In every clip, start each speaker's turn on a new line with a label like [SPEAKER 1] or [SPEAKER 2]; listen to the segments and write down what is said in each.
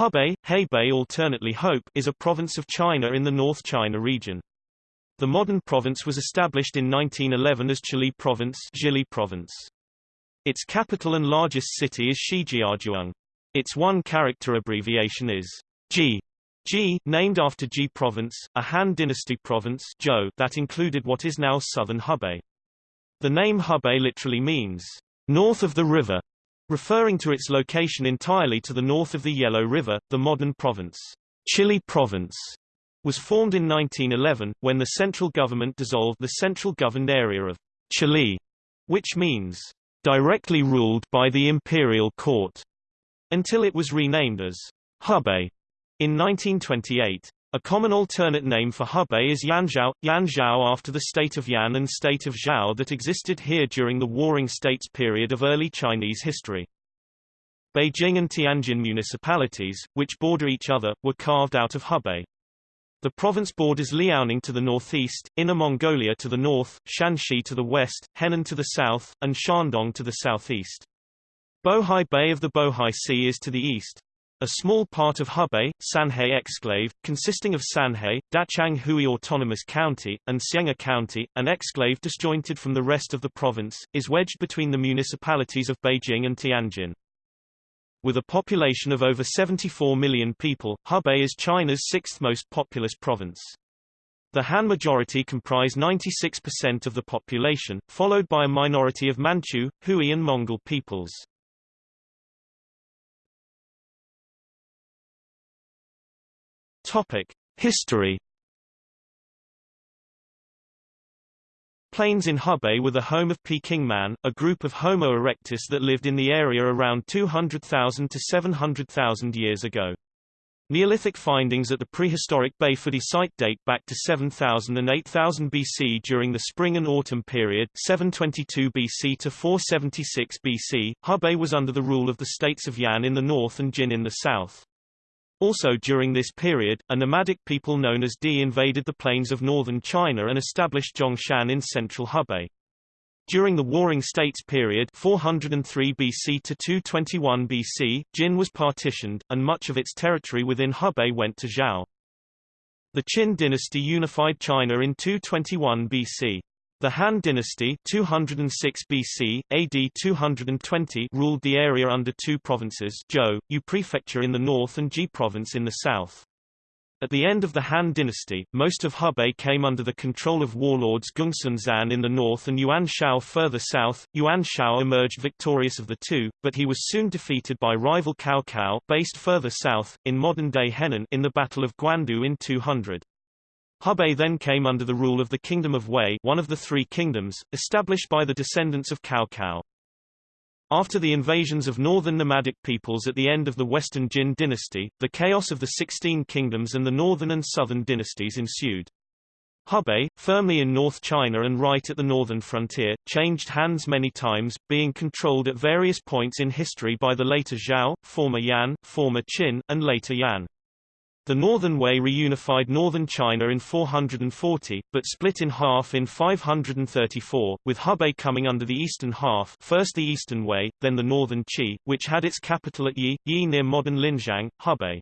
[SPEAKER 1] Hebei, Hebei alternately Hopeh is a province of China in the North China region. The modern province was established in 1911 as Chihli Province, Province. Its capital and largest city is Shijiazhuang. Its one-character abbreviation is Ji. Ji, named after Ji Province, a Han Dynasty province Zhou that included what is now southern Hebei. The name Hebei literally means, north of the river, referring to its location entirely to the north of the Yellow River, the modern province. Chihli Province was formed in 1911, when the central government dissolved the central governed area of Chihli, which means directly ruled by the imperial court, until it was renamed as Hebei in 1928. A common alternate name for Hebei is Yanzhao, Yanzhao after the state of Yan and state of Zhao that existed here during the Warring States period of early Chinese history. Beijing and Tianjin municipalities, which border each other, were carved out of Hebei. The province borders Liaoning to the northeast, Inner Mongolia to the north, Shanxi to the west, Henan to the south, and Shandong to the southeast. Bohai Bay of the Bohai Sea is to the east. A small part of Hebei, Sanhe exclave, consisting of Sanhe, Dachang Hui Autonomous County, and Xianghe County, an exclave disjointed from the rest of the province, is wedged between the municipalities of Beijing and Tianjin. With a population of over 74 million people, Hebei is China's sixth most populous province. The Han majority comprise 96% of the population, followed by a minority of Manchu, Hui and Mongol peoples. History. Plains in Hebei were the home of Peking man, a group of Homo erectus that lived in the area around 200,000 to 700,000 years ago. Neolithic findings at the prehistoric Beifudi site date back to 7000 and 8000 BC during the spring and autumn period 722 BC to 476 BC. Hebei was under the rule of the states of Yan in the north and Jin in the south. Also during this period, a nomadic people known as Di invaded the plains of northern China and established Zhongshan in central Hebei. During the Warring States period 403 BC to 221 BC, Jin was partitioned, and much of its territory within Hebei went to Zhao. The Qin dynasty unified China in 221 BC. The Han dynasty 206 BC, AD 220 ruled the area under two provinces Zhou, Yu prefecture in the north and Ji province in the south. At the end of the Han dynasty, most of Hebei came under the control of warlords Gongsun Zan in the north and Yuan Shao further south. Yuan Shao emerged victorious of the two, but he was soon defeated by rival Cao Cao based further south, in modern-day Henan in the Battle of Guandu in 200. Hebei then came under the rule of the Kingdom of Wei one of the three kingdoms, established by the descendants of Cao Cao. After the invasions of northern nomadic peoples at the end of the Western Jin dynasty, the chaos of the Sixteen Kingdoms and the northern and southern dynasties ensued. Hebei, firmly in North China and right at the northern frontier, changed hands many times, being controlled at various points in history by the later Zhao, former Yan, former Qin, and later Yan. The Northern Wei reunified northern China in 440, but split in half in 534, with Hebei coming under the eastern half first the eastern Wei, then the northern Qi, which had its capital at Yi, Yi near modern Linzhang, Hebei.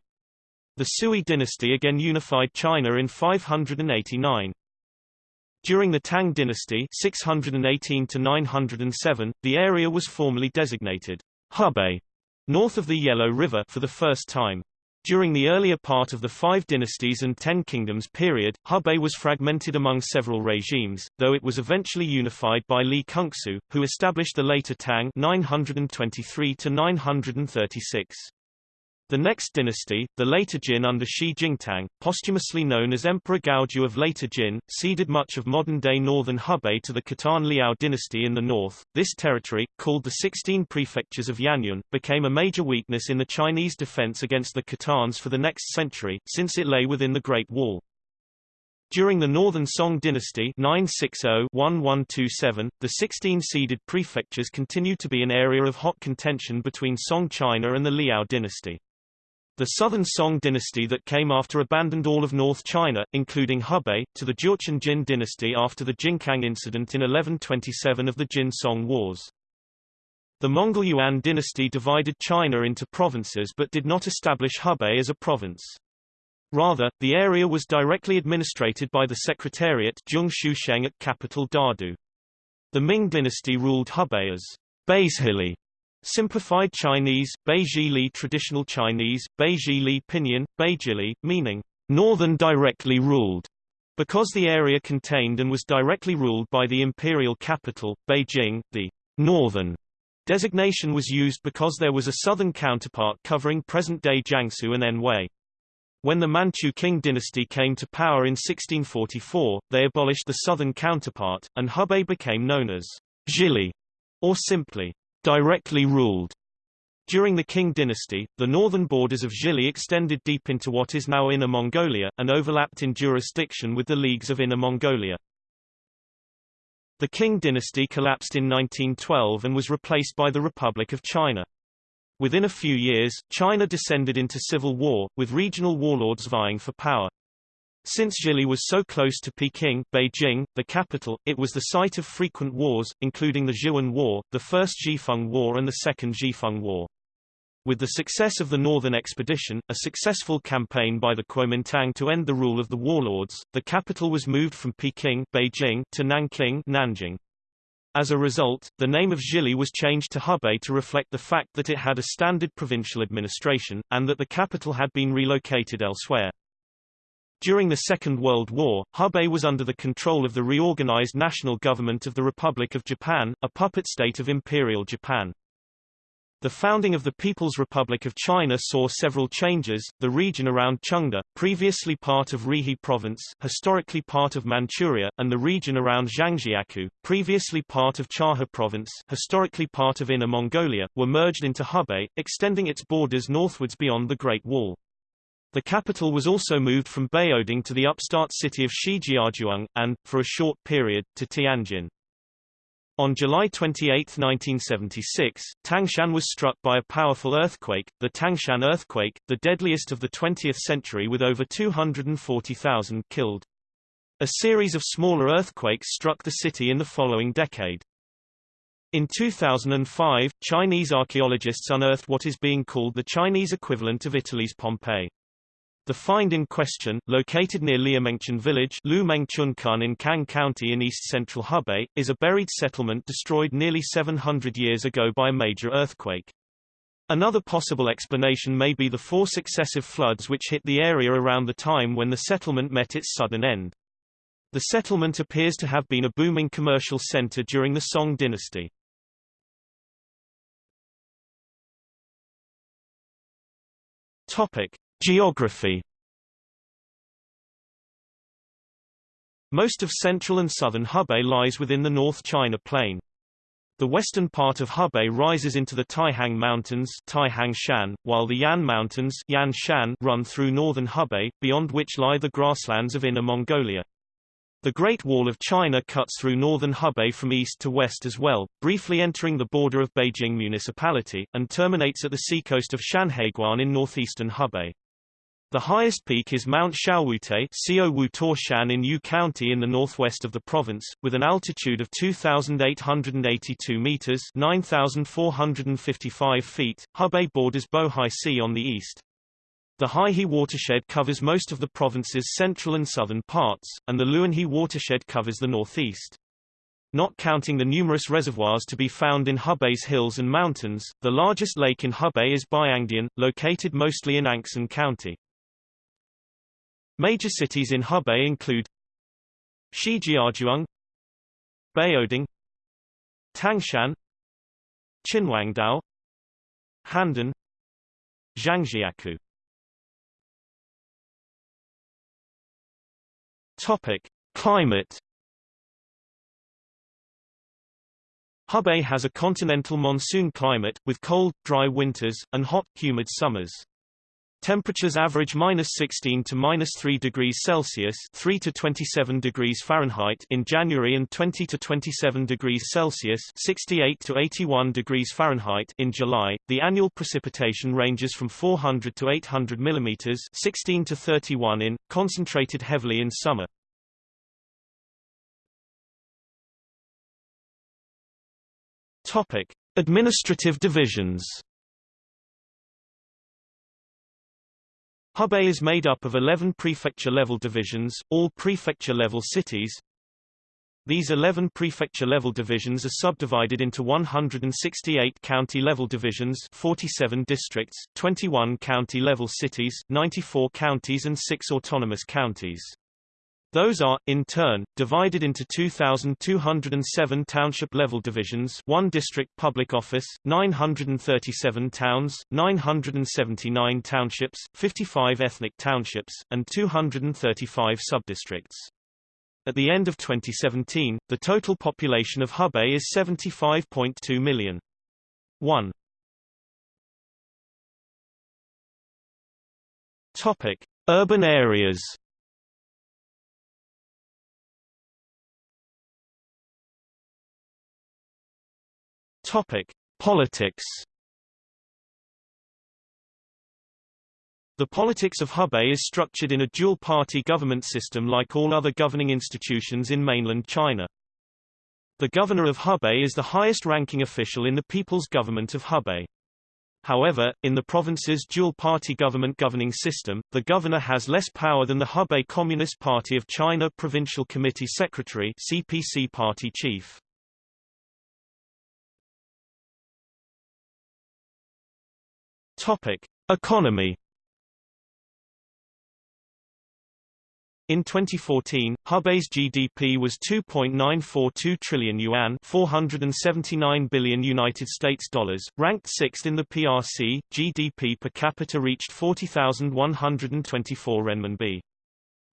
[SPEAKER 1] The Sui dynasty again unified China in 589. During the Tang dynasty 618 to 907, the area was formally designated Hebei, north of the Yellow River for the first time. During the earlier part of the Five Dynasties and Ten Kingdoms period, Hebei was fragmented among several regimes, though it was eventually unified by Li Cunxu, who established the later Tang 923 to 936. The next dynasty, the later Jin under Shi Jingtang, posthumously known as Emperor Gaozu of later Jin, ceded much of modern-day northern Hebei to the Khitan Liao dynasty in the north. This territory, called the Sixteen Prefectures of Yanyun, became a major weakness in the Chinese defense against the Khitans for the next century, since it lay within the Great Wall. During the Northern Song dynasty 960-1127, the 16 ceded prefectures continued to be an area of hot contention between Song China and the Liao dynasty. The southern Song dynasty that came after abandoned all of North China, including Hebei, to the Jurchen Jin dynasty after the Jingkang incident in 1127 of the Jin-Song Wars. The Mongol Yuan dynasty divided China into provinces but did not establish Hebei as a province. Rather, the area was directly administrated by the Secretariat at capital Dadu. The Ming dynasty ruled Hebei as Beizhili, simplified Chinese, Beizhili traditional Chinese, Beizhili pinyin, Beijili, meaning northern directly ruled, because the area contained and was directly ruled by the imperial capital, Beijing, the northern designation was used because there was a southern counterpart covering present-day Jiangsu and Anhui. When the Manchu Qing dynasty came to power in 1644, they abolished the southern counterpart, and Hebei became known as Zhili, or simply, directly ruled. During the Qing dynasty, the northern borders of Zhili extended deep into what is now Inner Mongolia, and overlapped in jurisdiction with the Leagues of Inner Mongolia. The Qing dynasty collapsed in 1912 and was replaced by the Republic of China. Within a few years, China descended into civil war, with regional warlords vying for power. Since Zhili was so close to Peking, Beijing, the capital, it was the site of frequent wars, including the Zhiwen War, the First Zhifeng War and the Second Zhifeng War. With the success of the Northern Expedition, a successful campaign by the Kuomintang to end the rule of the warlords, the capital was moved from Peking Beijing to Nanking Nanjing. As a result, the name of Zhili was changed to Hebei to reflect the fact that it had a standard provincial administration, and that the capital had been relocated elsewhere. During the Second World War, Hebei was under the control of the reorganized national government of the Republic of Japan, a puppet state of Imperial Japan. The founding of the People's Republic of China saw several changes. The region around Chengde, previously part of Rehe Province, historically part of Manchuria, and the region around Zhangjiakou, previously part of Chahe Province, historically part of Inner Mongolia, were merged into Hebei, extending its borders northwards beyond the Great Wall. The capital was also moved from Baoding to the upstart city of Shijiazhuang, and, for a short period, to Tianjin. On July 28, 1976, Tangshan was struck by a powerful earthquake, the Tangshan earthquake, the deadliest of the 20th century with over 240,000 killed. A series of smaller earthquakes struck the city in the following decade. In 2005, Chinese archaeologists unearthed what is being called the Chinese equivalent of Italy's Pompeii. The find in question, located near Liumengchun village Lumengchunkun in Kang County in east-central Hebei, is a buried settlement destroyed nearly 700 years ago by a major earthquake. Another possible explanation may be the four successive floods which hit the area around the time when the settlement met its sudden end. The settlement appears to have been a booming commercial center during the Song dynasty. Topic: Geography Most of central and southern Hebei lies within the North China Plain. The western part of Hebei rises into the Taihang Mountains Taihang Shan, while the Yan Mountains Yan Shan run through northern Hebei, beyond which lie the grasslands of Inner Mongolia. The Great Wall of China cuts through northern Hebei from east to west as well, briefly entering the border of Beijing Municipality, and terminates at the seacoast of Shanhaiguan in northeastern Hebei. The highest peak is Mount Xiaowutai Shan in Yu County in the northwest of the province, with an altitude of 2,882 meters 9,455 feet. Hebei borders Bohai Sea on the east. The Haihe watershed covers most of the province's central and southern parts, and the Luanhe watershed covers the northeast. Not counting the numerous reservoirs to be found in Hebei's hills and mountains, the largest lake in Hebei is Baiyangdian, located mostly in Anxin County. Major cities in Hebei include Shijiazhuang Baoding Tangshan Qinhuangdao Handan Zhangjiakou Topic: Climate Hebei has a continental monsoon climate, with cold, dry winters, and hot, humid summers. Temperatures average minus 16 to minus 3 degrees Celsius 3 to 27 degrees Fahrenheit in January and 20 to 27 degrees Celsius 68 to 81 degrees Fahrenheit in July. The annual precipitation ranges from 400 to 800 millimeters 16 to 31 in, concentrated heavily in summer. Topic: Administrative divisions Hebei is made up of 11 prefecture-level divisions, all prefecture-level cities. These 11 prefecture-level divisions are subdivided into 168 county-level divisions 47 districts, 21 county-level cities, 94 counties and 6 autonomous counties. Those are, in turn, divided into 2,207 township-level divisions 1 district public office, 937 towns, 979 townships, 55 ethnic townships, and 235 subdistricts. At the end of 2017, the total population of Hebei is 75.2 million. 1. Topic: Urban areas. Topic: Politics. The politics of Hebei is structured in a dual-party government system like all other governing institutions in mainland China. The governor of Hebei is the highest-ranking official in the People's Government of Hebei. However, in the province's dual-party government governing system, the governor has less power than the Hebei Communist Party of China Provincial Committee Secretary CPC party chief. Topic: Economy. In 2014, Hebei's GDP was 2.942 trillion yuan, 479 billion United States dollars, ranked 6th in the PRC. GDP per capita reached 40,124 renminbi.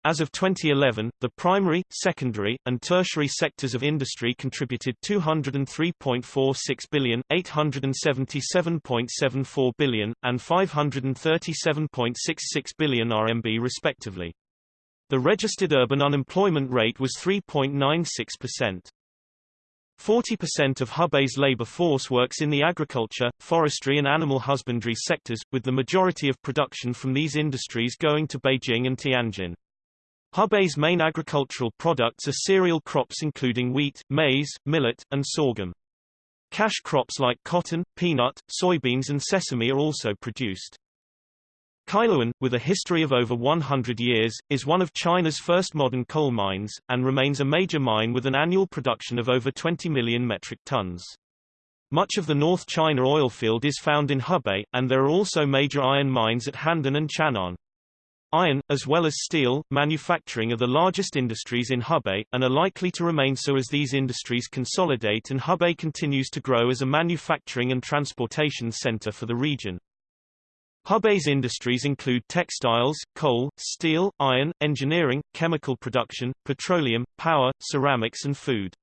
[SPEAKER 1] As of 2011, the primary, secondary, and tertiary sectors of industry contributed 203.46 billion, 877.74 billion, and 537.66 billion RMB respectively. The registered urban unemployment rate was 3.96%. 40% of Hebei's labor force works in the agriculture, forestry and animal husbandry sectors, with the majority of production from these industries going to Beijing and Tianjin. Hebei's main agricultural products are cereal crops including wheat, maize, millet, and sorghum. Cash crops like cotton, peanut, soybeans and sesame are also produced. Kailuan, with a history of over 100 years, is one of China's first modern coal mines, and remains a major mine with an annual production of over 20 million metric tons. Much of the North China oil field is found in Hebei, and there are also major iron mines at Handan and Qian'an. Iron, as well as steel, manufacturing are the largest industries in Hebei, and are likely to remain so as these industries consolidate and Hebei continues to grow as a manufacturing and transportation center for the region. Hebei's industries include textiles, coal, steel, iron, engineering, chemical production, petroleum, power, ceramics and food.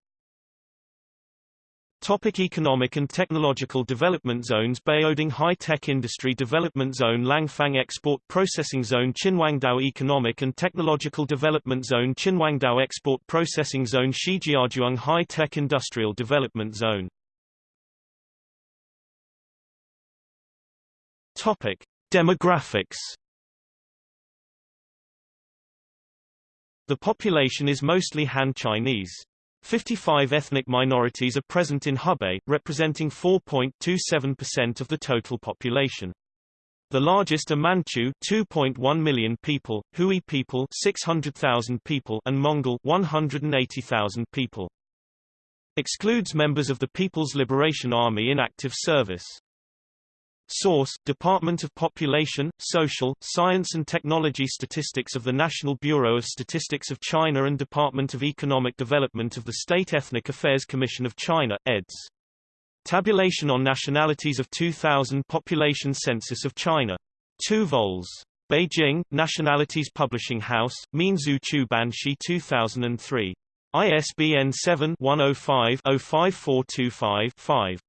[SPEAKER 1] Topic economic and technological development zones Baoding High-Tech Industry Development Zone Langfang Export Processing Zone Qinhuangdao Economic and Technological Development Zone Qinhuangdao Export Processing Zone Shijiazhuang High-Tech Industrial Development Zone Topic. Demographics The population is mostly Han Chinese. 55 ethnic minorities are present in Hebei, representing 4.27% of the total population. The largest are Manchu 2.1 million people, Hui people 600,000 people and Mongol 180,000 people. Excludes members of the People's Liberation Army in active service. Source: Department of Population, Social, Science and Technology Statistics of the National Bureau of Statistics of China and Department of Economic Development of the State Ethnic Affairs Commission of China, eds. Tabulation on Nationalities of 2000 Population Census of China. 2 vols. Beijing, Nationalities Publishing House, Minzu Chubanshi 2003. ISBN 7-105-05425-5.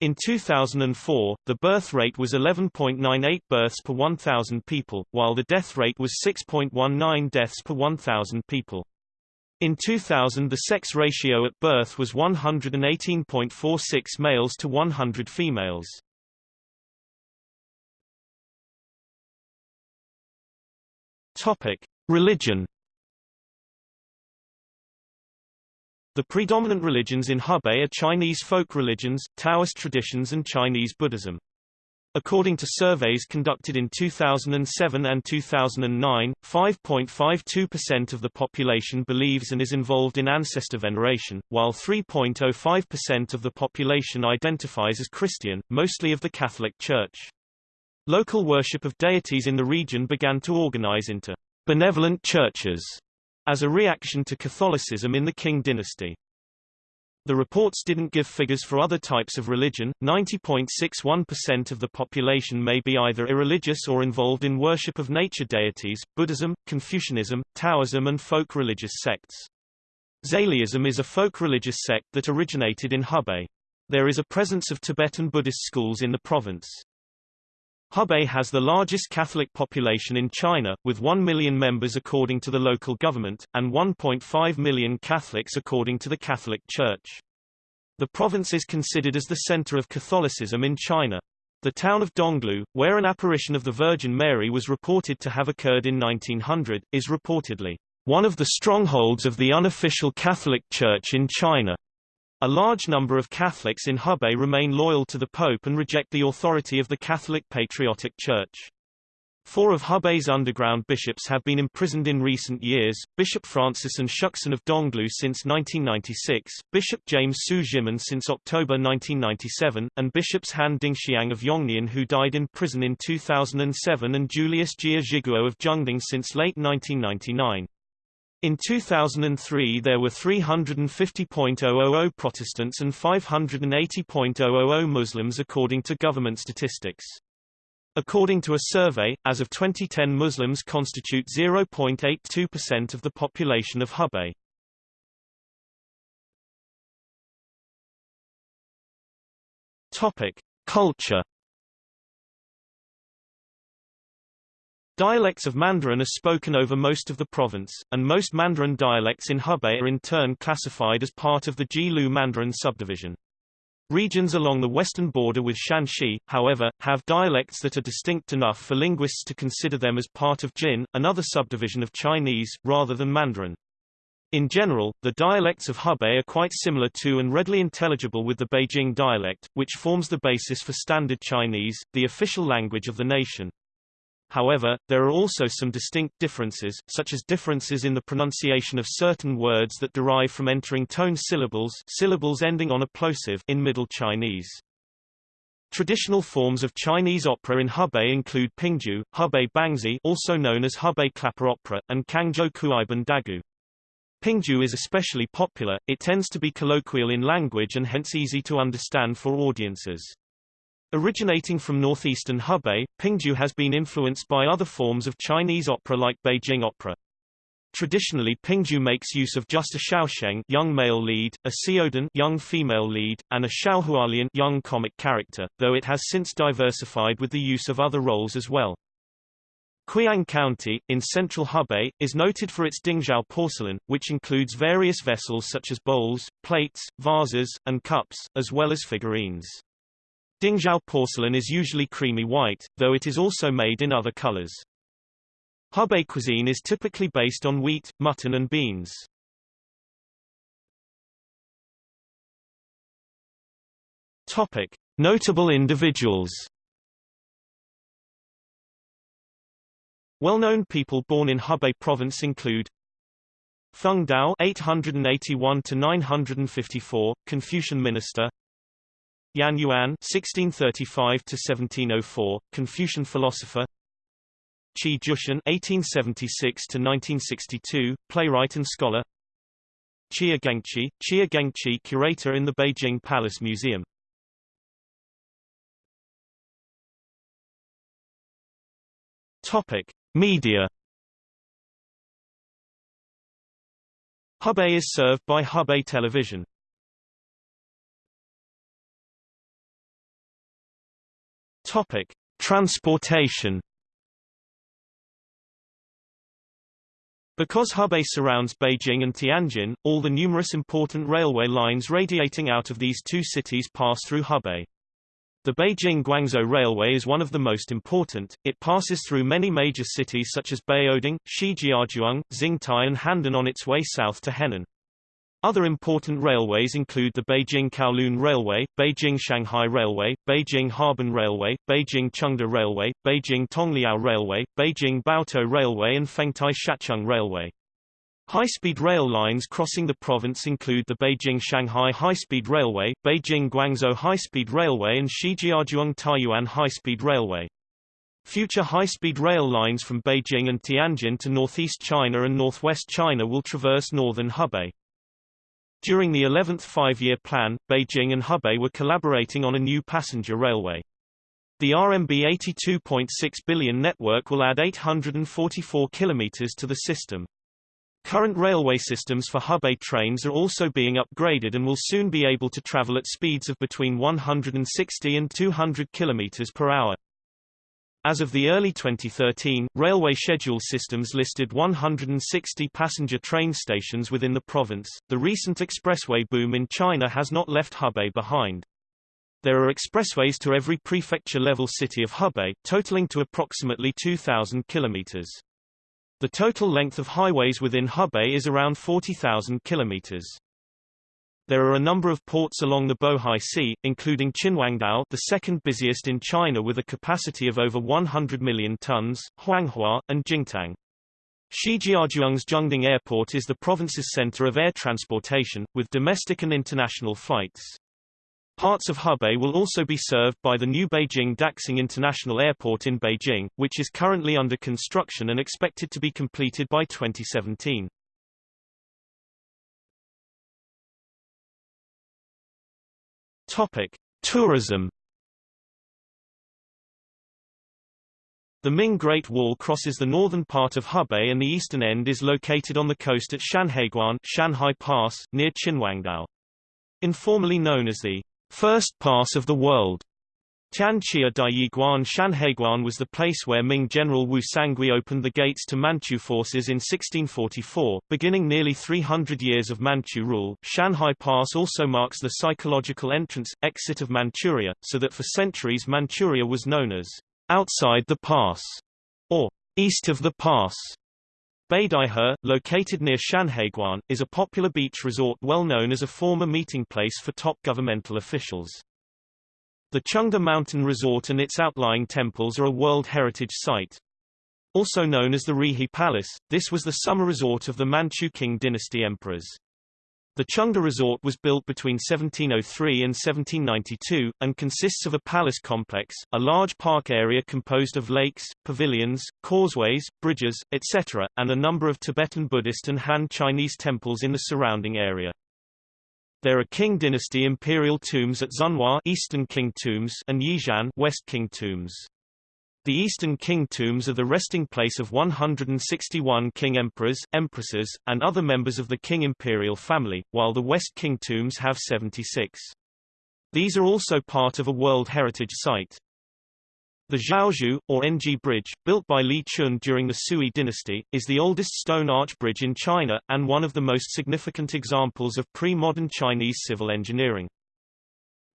[SPEAKER 1] In 2004, the birth rate was 11.98 births per 1,000 people, while the death rate was 6.19 deaths per 1,000 people. In 2000 the sex ratio at birth was 118.46 males to 100 females. Topic: Religion The predominant religions in Hebei are Chinese folk religions, Taoist traditions and Chinese Buddhism. According to surveys conducted in 2007 and 2009, 5.52% of the population believes and is involved in ancestor veneration, while 3.05% of the population identifies as Christian, mostly of the Catholic Church. Local worship of deities in the region began to organize into benevolent churches as a reaction to Catholicism in the Qing dynasty. The reports didn't give figures for other types of religion. 90.61% of the population may be either irreligious or involved in worship of nature deities, Buddhism, Confucianism, Taoism and folk religious sects. Zaliism is a folk religious sect that originated in Hebei. There is a presence of Tibetan Buddhist schools in the province. Hebei has the largest Catholic population in China, with 1 million members according to the local government, and 1.5 million Catholics according to the Catholic Church. The province is considered as the center of Catholicism in China. The town of Donglu, where an apparition of the Virgin Mary was reported to have occurred in 1900, is reportedly one of the strongholds of the unofficial Catholic Church in China. A large number of Catholics in Hebei remain loyal to the Pope and reject the authority of the Catholic Patriotic Church. Four of Hebei's underground bishops have been imprisoned in recent years, Bishop Francis An Shuxin of Donglu since 1996, Bishop James Su Zhimin since October 1997, and Bishops Han Dingxiang of Yongnian who died in prison in 2007 and Julius Jia Zhiguo of Zhengding since late 1999. In 2003 there were 350.000 Protestants and 580.000 Muslims according to government statistics. According to a survey, as of 2010 Muslims constitute 0.82% of the population of Hebei. Topic: Culture Dialects of Mandarin are spoken over most of the province, and most Mandarin dialects in Hebei are in turn classified as part of the Jilu Mandarin subdivision. Regions along the western border with Shanxi, however, have dialects that are distinct enough for linguists to consider them as part of Jin, another subdivision of Chinese, rather than Mandarin. In general, the dialects of Hebei are quite similar to and readily intelligible with the Beijing dialect, which forms the basis for Standard Chinese, the official language of the nation. However, there are also some distinct differences, such as differences in the pronunciation of certain words that derive from entering tone syllables syllables ending on a plosive in Middle Chinese. Traditional forms of Chinese opera in Hebei include Pingju, Hebei Bangzi also known as Hebei Clapper Opera, and Kangzhou Kuaiban Dagu. Pingju is especially popular, it tends to be colloquial in language and hence easy to understand for audiences. Originating from northeastern Hebei, Pingju has been influenced by other forms of Chinese opera like Beijing opera. Traditionally Pingju makes use of just a Xiaosheng young male lead, a Xiaodan young female lead, and a Xiaohualian young comic character, though it has since diversified with the use of other roles as well. Quyang County, in central Hebei, is noted for its Dingzhao porcelain, which includes various vessels such as bowls, plates, vases, and cups, as well as figurines. Dingzhao porcelain is usually creamy white, though it is also made in other colors. Hebei cuisine is typically based on wheat, mutton and beans. Topic: Notable individuals. Well-known people born in Hebei province include Feng Dao 881 to 954, Confucian minister. Yan Yuan (1635–1704), Confucian philosopher. Qi Jushan (1876–1962), playwright and scholar. Chia Gengqi, Chia Gengqi, curator in the Beijing Palace Museum. Topic: Media. Hebei is served by Hebei Television. Topic: Transportation. Because Hebei surrounds Beijing and Tianjin, all the numerous important railway lines radiating out of these two cities pass through Hebei. The Beijing-Guangzhou Railway is one of the most important, it passes through many major cities such as Baoding, Shijiazhuang, Xingtai and Handan on its way south to Henan. Other important railways include the Beijing-Kowloon Railway, Beijing-Shanghai Railway, Beijing-Harbin Railway, Beijing-Chengde Railway, Beijing-Tongliao Railway, Beijing-Baotou Railway and Fengtai-Shacheng Railway. High-speed rail lines crossing the province include the Beijing-Shanghai High-Speed Railway, Beijing-Guangzhou High-Speed Railway and Shijiazhuang-Taiyuan High-Speed Railway. Future high-speed rail lines from Beijing and Tianjin to northeast China and northwest China will traverse northern Hebei. During the 11th five-year plan, Beijing and Hebei were collaborating on a new passenger railway. The RMB 82.6 billion network will add 844 kilometers to the system. Current railway systems for Hebei trains are also being upgraded and will soon be able to travel at speeds of between 160 and 200 kilometers per hour. As of the early 2013, railway schedule systems listed 160 passenger train stations within the province. The recent expressway boom in China has not left Hebei behind. There are expressways to every prefecture-level city of Hebei, totaling to approximately 2,000 kilometers. The total length of highways within Hebei is around 40,000 kilometers. There are a number of ports along the Bohai Sea, including Qinhuangdao the second busiest in China with a capacity of over 100 million tons, Huanghua, and Jingtang. Shijiazhuang's Zhengding Airport is the province's center of air transportation, with domestic and international flights. Parts of Hebei will also be served by the new Beijing Daxing International Airport in Beijing, which is currently under construction and expected to be completed by 2017. Topic: Tourism. The Ming Great Wall crosses the northern part of Hebei and the eastern end is located on the coast at Shanhaiguan Shanhai Pass, near Qinhuangdao. Informally known as the First Pass of the World. Tianxia Diyiguan Shanhaiguan was the place where Ming General Wu Sangui opened the gates to Manchu forces in 1644, beginning nearly 300 years of Manchu rule. Shanhai Pass also marks the psychological entrance, exit of Manchuria, so that for centuries Manchuria was known as outside the pass, or east of the pass. Beidaihe, located near Shanhaiguan, is a popular beach resort well known as a former meeting place for top governmental officials. The Chengde Mountain Resort and its outlying temples are a World Heritage Site. Also known as the Rehe Palace, this was the summer resort of the Manchu Qing dynasty emperors. The Chengde Resort was built between 1703 and 1792, and consists of a palace complex, a large park area composed of lakes, pavilions, causeways, bridges, etc., and a number of Tibetan Buddhist and Han Chinese temples in the surrounding area. There are Qing dynasty imperial tombs at Zunhua Eastern Qing tombs and Yixian West Qing tombs. The Eastern Qing tombs are the resting place of 161 Qing emperors, empresses, and other members of the Qing imperial family, while the West Qing tombs have 76. These are also part of a World Heritage Site. The Zhaozhou, or Anji Bridge, built by Li Chun during the Sui dynasty, is the oldest stone arch bridge in China, and one of the most significant examples of pre-modern Chinese civil engineering.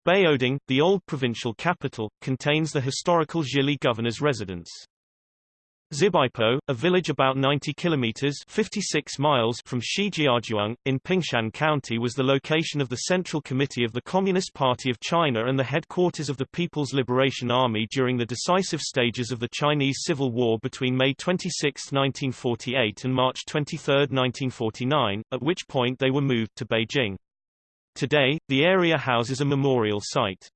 [SPEAKER 1] Baoding, the old provincial capital, contains the historical Zhili governor's residence. Xibaipo, a village about 90 kilometers 56 miles from Shijiazhuang, in Pingshan County was the location of the Central Committee of the Communist Party of China and the headquarters of the People's Liberation Army during the decisive stages of the Chinese Civil War between May 26, 1948 and March 23, 1949, at which point they were moved to Beijing. Today, the area houses a memorial site.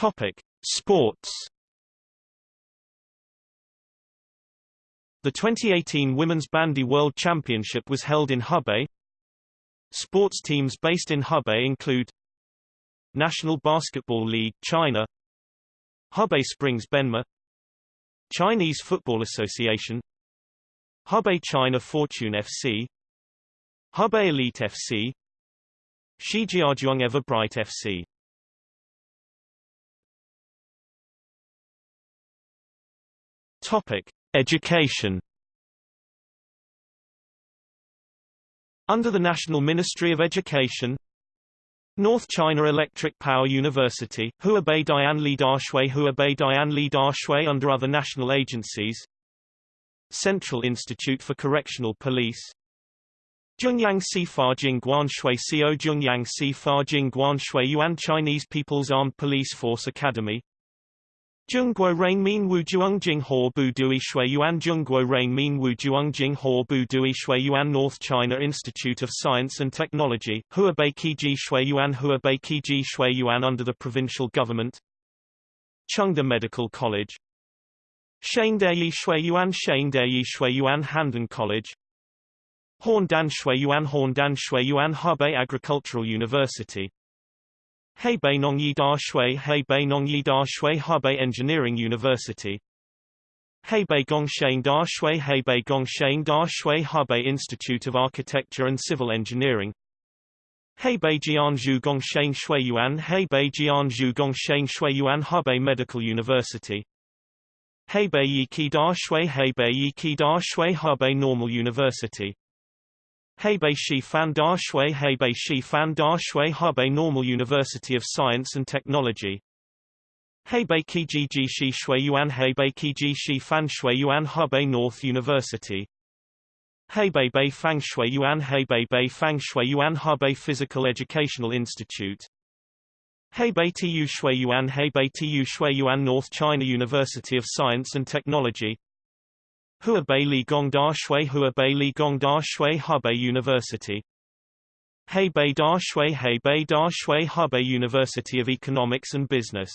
[SPEAKER 1] Topic: Sports. The 2018 Women's Bandy World Championship was held in Hebei. Sports teams based in Hebei include National Basketball League China. Hebei Springs Benma. Chinese Football Association. Hebei China Fortune FC Hebei Elite FC Shijiazhuang Everbright FC Topic: Education. Under the National Ministry of Education, North China Electric Power University, Huabei Dian Li Dashui Huabei Dian Li Dashui under other national agencies Central Institute for Correctional Police Zhongyang Sifa Jingguan Shui Xiao Zhongyang Sifa Jingguan Shui Yuan Chinese People's Armed Police Force Academy Zhongguo Rainmin Wu Juang Jing Ho Bu Dui Shui Yuan Zhongguo Rainmin Wu Juang Jing Ho Bu Dui Shui Yuan North China Institute of Science and Technology, Huabei Qiji Shui Yuan Huabei Qiji Shui Yuan under the provincial government. Chengde Medical College. Shangdeyi Shui Yuan Shangdeyi Shui Yuan Handan College. Horndan Shui Yuan Horndan Shui Yuan Hebei Agricultural University Hebei Nongyi Da Shui Hebei Nongyi Da Shui Hebei Engineering University. Hebei Gongsheng Da Shui Hebei Gongsheng Da Shui Hebei Institute of Architecture and Civil Engineering. Hebei Jianzhu Gongsheng Shui Yuan Hebei Jianzhu Gongsheng Shui Yuan Hebei Medical University. Hebei Yiki Da Shui Hebei Yiki Da Shui Hebei Normal University Hebei Shifan Da Shui Hebei Shifan Da Shui Hebei Normal University of Science and Technology. Hebei Kijiji Shi Shui Yuan Hebei Kiji Shi Fan Shui Yuan Hebei North University. Hebei Bei Fang Shui Yuan Hebei Bei Fang Shui Yuan Hebei Physical Educational Institute. Hebei Tu Shui Yuan Hebei Tu Shui Yuan North China University of Science and Technology Huabei Li Gongda Shui Huabei Li Gongda Shui Hebei University. Hebei Da Shui Hebei Da Shui Hebei University of Economics and Business.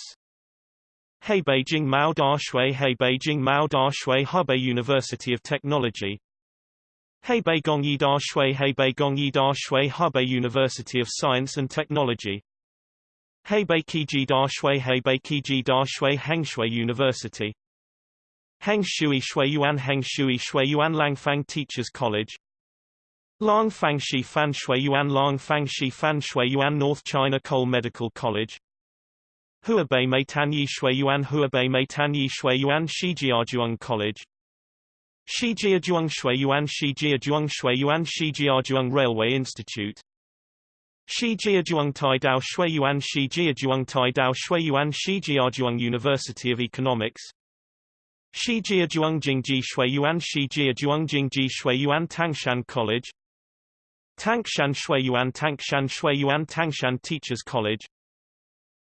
[SPEAKER 1] Hebei Mao Da Shui Hebei Mao Da Shui Hebei University of Technology. Hebei Gongyi Da Shui Hebei Gongyi Da Shui Hebei University of Science and Technology. Hebei Kiji Da Shui Hebei Kiji Da Shui Hengshui University Heng Shui Shui Yuan Heng Shui Shui Yuan Langfang Teachers College Lang Fang Shi Fan Shui Yuan Lang Fang Shi Fan Shui Yuan North China Coal Medical College Huabei Meitan Yi Shui Yuan Huabei Meitan Yi Shui Yuan Shijiazhuang College Shijiazhuang Shui Yuan Shijiazhuang Shui Yuan Shijiazhuang Railway Institute Shijiazhuang Taidao Shui Yuan Shijiazhuang Taidao Shui Yuan Shijiazhuang University of Economics Shijia Juangjingji Shui Yuan Shijia Juangjingji Shui Yuan Tangshan College Tangshan Shui Yuan Tangshan Shui Yuan Tangshan Teachers College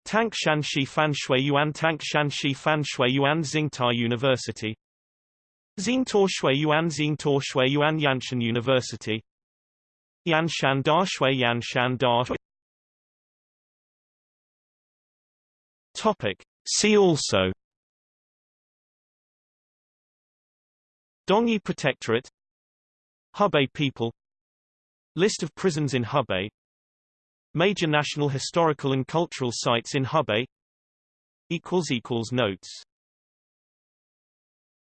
[SPEAKER 1] Tangshan Shifan Shui Yuan Tangshan Shifan Shui Yuan Tsingtao University Xingtuo Shui Yuan Xingtuo Shui Yuan Yanshan University Yanshan Da Shui Yanshan Da Topic. See also Dongyi Protectorate Hebei people List of prisons in Hebei Major national historical and cultural sites in Hebei Notes